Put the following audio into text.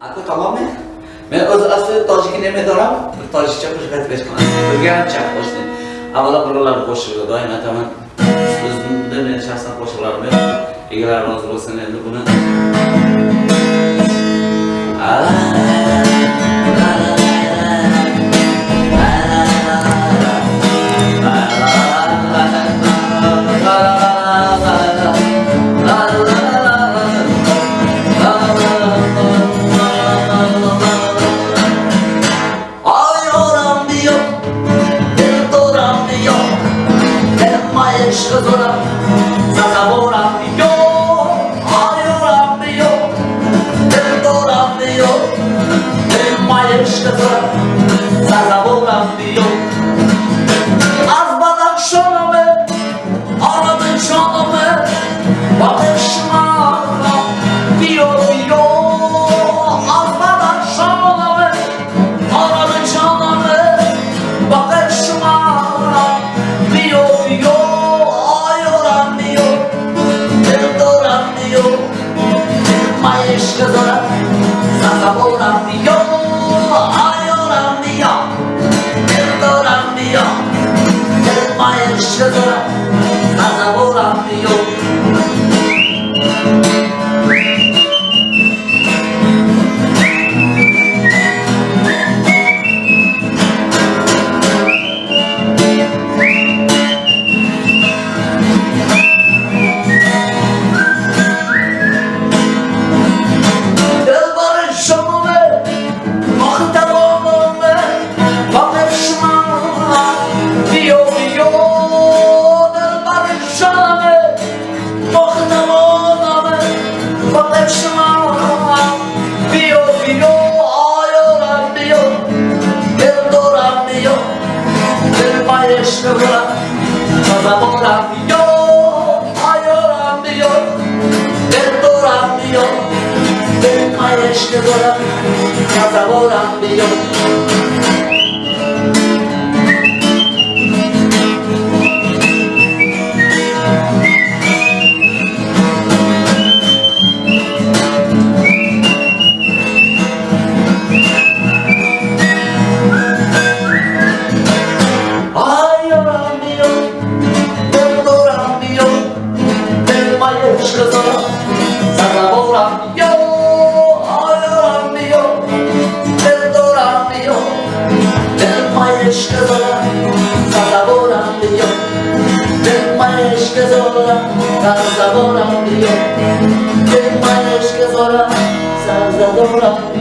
Aka tamommi? Men o'zi asli tojik emedoram, tojikcha qo'shiq aytib chiqaman. Bilgancha qo'shni. Avvalo birovlarni qo'shig'i doim aytaman. O'zimda men shaxsan qo'shiqlarim yo'q. Egalar rozi bo'lsin endi buni. Ayoram ayoram diyor, perdoram diyor, el maestro zora, zazaboram diyor. Azbadan şoname, aradın şoname, bakışma, diyor diyor, azbadan şoname, aradın şoname, bakışma, diyor Yeah. El maestro, zazaboran diyor, ayoran diyor, perdoran diyor. Del maestro dora, casa volando maestro dora, casa volando Ay, oran Dios, perdoran Dios, del maestro dora, casa volando del maestro dora, casa volando del maestro dora, casa volando